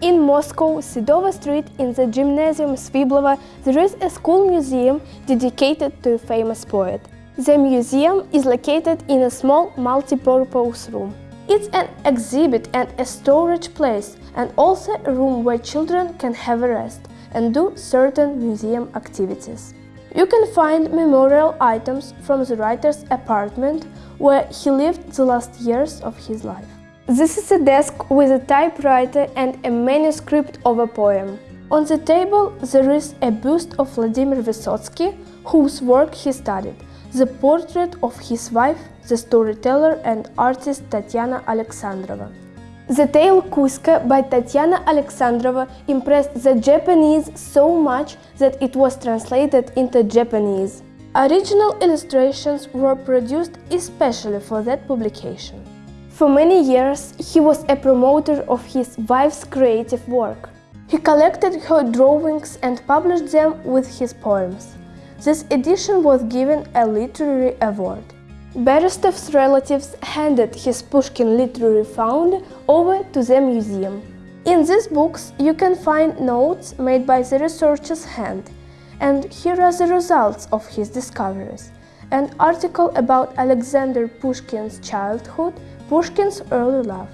In Moscow, Sedova Street, in the Gymnasium Sviblova, there is a school museum dedicated to a famous poet. The museum is located in a small multi-purpose room. It's an exhibit and a storage place and also a room where children can have a rest and do certain museum activities. You can find memorial items from the writer's apartment where he lived the last years of his life. This is a desk with a typewriter and a manuscript of a poem. On the table there is a bust of Vladimir Vysotsky, whose work he studied, the portrait of his wife, the storyteller and artist Tatiana Alexandrova. The tale Kuzka by Tatiana Alexandrova impressed the Japanese so much that it was translated into Japanese. Original illustrations were produced especially for that publication. For many years, he was a promoter of his wife's creative work. He collected her drawings and published them with his poems. This edition was given a literary award. Berestov's relatives handed his Pushkin literary fund over to the museum. In these books you can find notes made by the researcher's hand, and here are the results of his discoveries. An article about Alexander Pushkin's childhood, Pushkin's early love.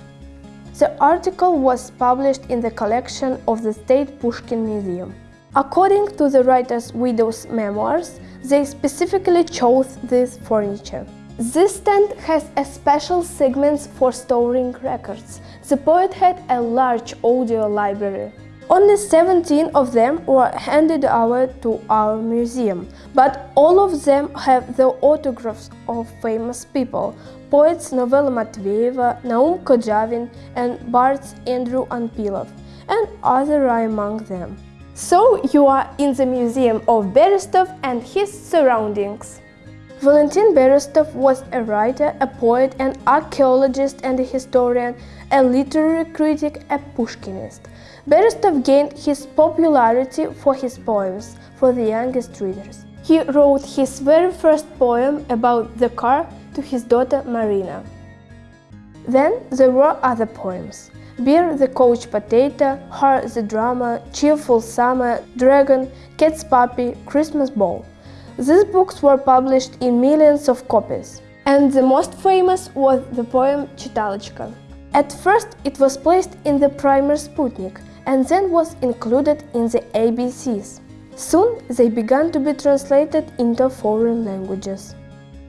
The article was published in the collection of the State Pushkin Museum. According to the writer's widow's memoirs, they specifically chose this furniture. This stand has a special segments for storing records. The poet had a large audio library. Only 17 of them were handed over to our museum, but all of them have the autographs of famous people, poets Novella Matveyeva, Naum Korzhavin and bards Andrew Anpilov, and others are among them. So you are in the museum of Berestov and his surroundings. Valentin Berestov was a writer, a poet, an archaeologist and a historian, a literary critic, a Pushkinist. Berestov gained his popularity for his poems for the youngest readers. He wrote his very first poem about the car to his daughter Marina. Then there were other poems. Beer the Coach Potato, Heart the Drama, Cheerful Summer, Dragon, Cat's Puppy, Christmas Ball. These books were published in millions of copies. And the most famous was the poem Chitalochka. At first it was placed in the primer Sputnik and then was included in the ABCs. Soon they began to be translated into foreign languages.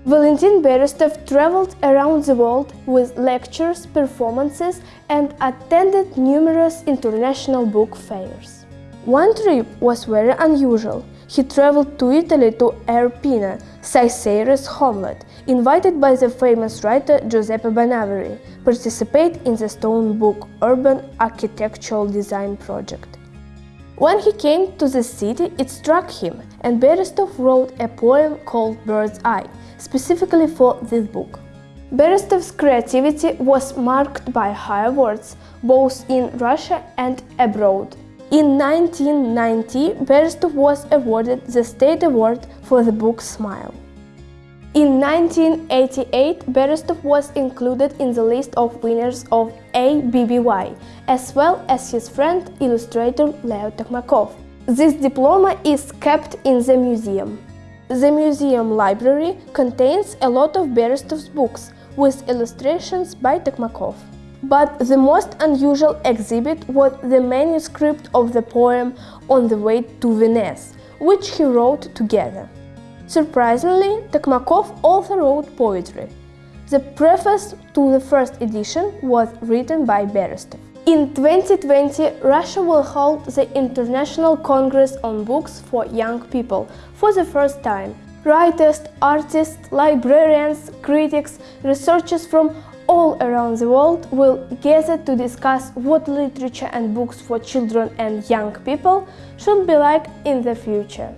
Valentin Berestov traveled around the world with lectures, performances and attended numerous international book fairs. One trip was very unusual. He traveled to Italy to Arpino, Caesar's homeland, invited by the famous writer Giuseppe Bonaviri, participate in the stone book Urban Architectural Design Project. When he came to the city, it struck him, and Berestov wrote a poem called Bird's Eye, specifically for this book. Berestov's creativity was marked by high awards, both in Russia and abroad. In 1990, Berestov was awarded the State Award for the book Smile. In 1988, Berestov was included in the list of winners of IBBY, as well as his friend, illustrator Leo Tokmakov. This diploma is kept in the museum. The museum library contains a lot of Berestov's books with illustrations by Tokmakov. But the most unusual exhibit was the manuscript of the poem On the Way to Venice, which he wrote together. Surprisingly, Tokmakov also wrote poetry. The preface to the first edition was written by Berestov. In 2020, Russia will hold the International Congress on Books for Young People for the first time. Writers, artists, librarians, critics, researchers from all around the world will gather to discuss what literature and books for children and young people should be like in the future.